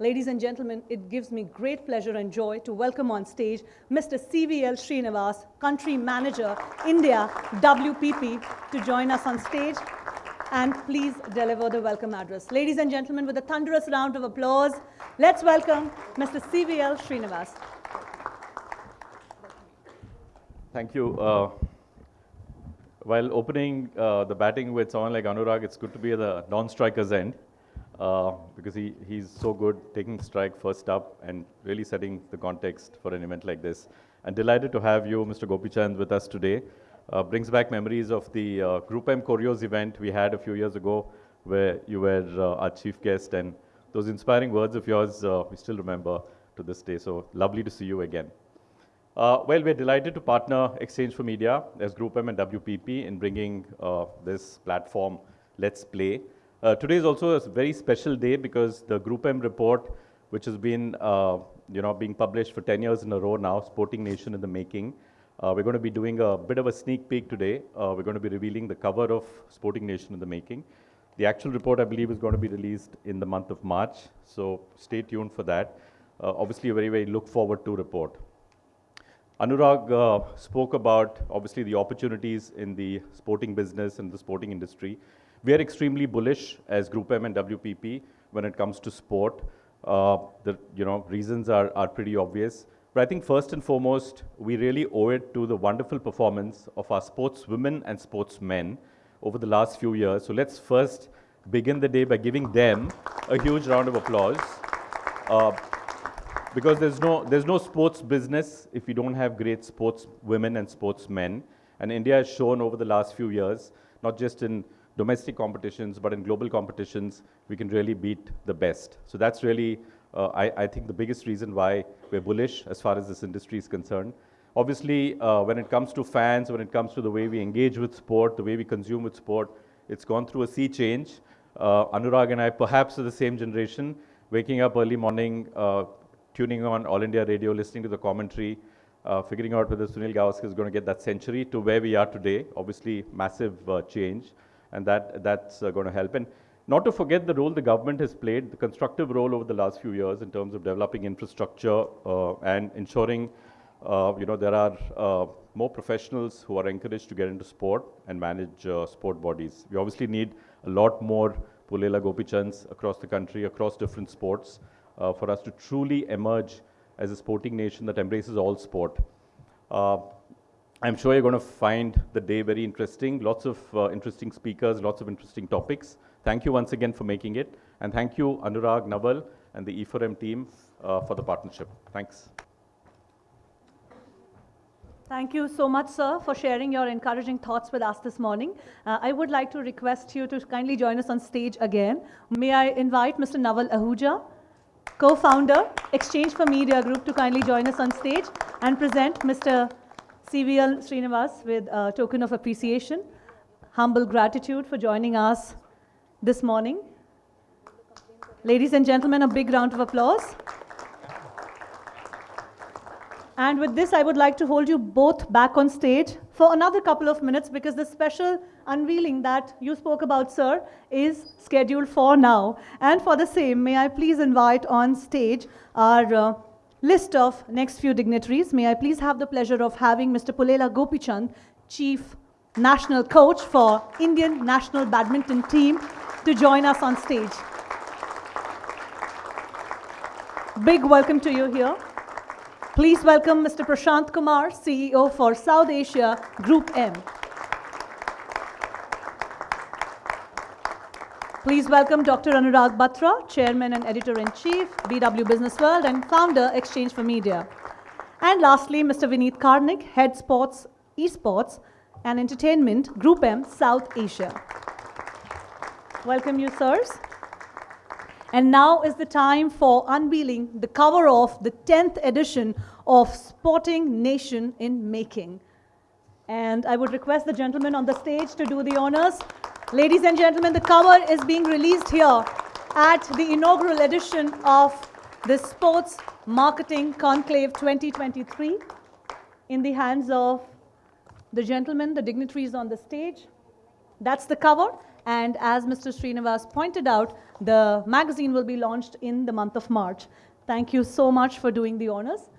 Ladies and gentlemen, it gives me great pleasure and joy to welcome on stage Mr. CVL Srinivas, Country Manager, India, WPP, to join us on stage and please deliver the welcome address. Ladies and gentlemen, with a thunderous round of applause, let's welcome Mr. CVL Srinivas. Thank you. Uh, while opening uh, the batting with someone like Anurag, it's good to be at the non-striker's end uh, because he, he's so good taking the strike first up and really setting the context for an event like this. And delighted to have you, Mr. Gopichand, with us today. Uh, brings back memories of the uh, Group M Choreos event we had a few years ago where you were uh, our chief guest and those inspiring words of yours uh, we still remember to this day. So lovely to see you again. Well, we're delighted to partner Exchange for Media as Group M and WPP in bringing this platform, Let's Play. Uh, today is also a very special day because the Group M report, which has been uh, you know, being published for 10 years in a row now, Sporting Nation in the making. Uh, we're going to be doing a bit of a sneak peek today. Uh, we're going to be revealing the cover of Sporting Nation in the making. The actual report, I believe, is going to be released in the month of March, so stay tuned for that. obviously, a very, very look forward to report. Anurag uh, spoke about, obviously, the opportunities in the sporting business and the sporting industry. We are extremely bullish as Group M and WPP when it comes to sport. Uh, the you know, reasons are, are pretty obvious. But I think first and foremost, we really owe it to the wonderful performance of our sportswomen and sportsmen over the last few years. So let's first begin the day by giving them a huge round of applause. Uh, because there's no, there's no sports business if you don't have great sports women and sportsmen. And India has shown over the last few years, not just in domestic competitions, but in global competitions, we can really beat the best. So that's really, uh, I, I, think, the biggest reason why we're bullish as far as this industry is concerned. Obviously, uh, when it comes to fans, when it comes to the way we engage with sport, the way we consume with sport, it's gone through a sea change. Uh, Anurag and I perhaps are the same generation, waking up early morning, uh, tuning on All India Radio, listening to the commentary, uh, figuring out whether Sunil Gavaskar is going to get that century to where we are today. Obviously, massive uh, change, and that that's uh, going to help. And not to forget the role the government has played, the constructive role over the last few years in terms of developing infrastructure uh, and ensuring, uh, you know, there are uh, more professionals who are encouraged to get into sport and manage sport bodies. We obviously need a lot more Pullela Gopichands across the country, across different sports uh, for us to truly emerge as a sporting nation that embraces all sport. Uh, I'm sure you're going to find the day very interesting. Lots of uh, interesting speakers, lots of interesting topics. Thank you once again for making it. And thank you, Anurag Naval and the E4M team uh, for the partnership. Thanks. Thank you so much, sir, for sharing your encouraging thoughts with us this morning. Uh, I would like to request you to kindly join us on stage again. May I invite Mr. Naval Ahuja, co-founder, Exchange for Media Group, to kindly join us on stage and present Mr. CVL Srinivas with a token of appreciation, humble gratitude for joining us this morning. Ladies and gentlemen, a big round of applause. And with this, I would like to hold you both back on stage for another couple of minutes because the special unveiling that you spoke about, sir, is scheduled for now. And for the same, may I please invite on stage our uh, list of next few dignitaries. May I please have the pleasure of having Mr. Pullela Gopichand, Chief National Coach for Indian National Badminton Team, to join us on stage. Big welcome to you here. Please welcome Mr. Prashant Kumar, CEO for South Asia Group M. Please welcome Dr. Anurag Batra, Chairman and Editor-in-Chief, BW Business World, and Founder, Exchange for Media. And lastly, Mr. Vineet Karnik, Head Sports, Esports, and Entertainment, Group M, South Asia. Welcome you, sirs. And now is the time for unveiling the cover of the 10th edition of Sporting Nation in Making. And I would request the gentleman on the stage to do the honors. Ladies and gentlemen, the cover is being released here at the inaugural edition of the Sports Marketing Conclave 2023 in the hands of the gentlemen, the dignitaries on the stage. That's the cover. And as Mr. Srinivas pointed out, the magazine will be launched in the month of March. Thank you so much for doing the honors.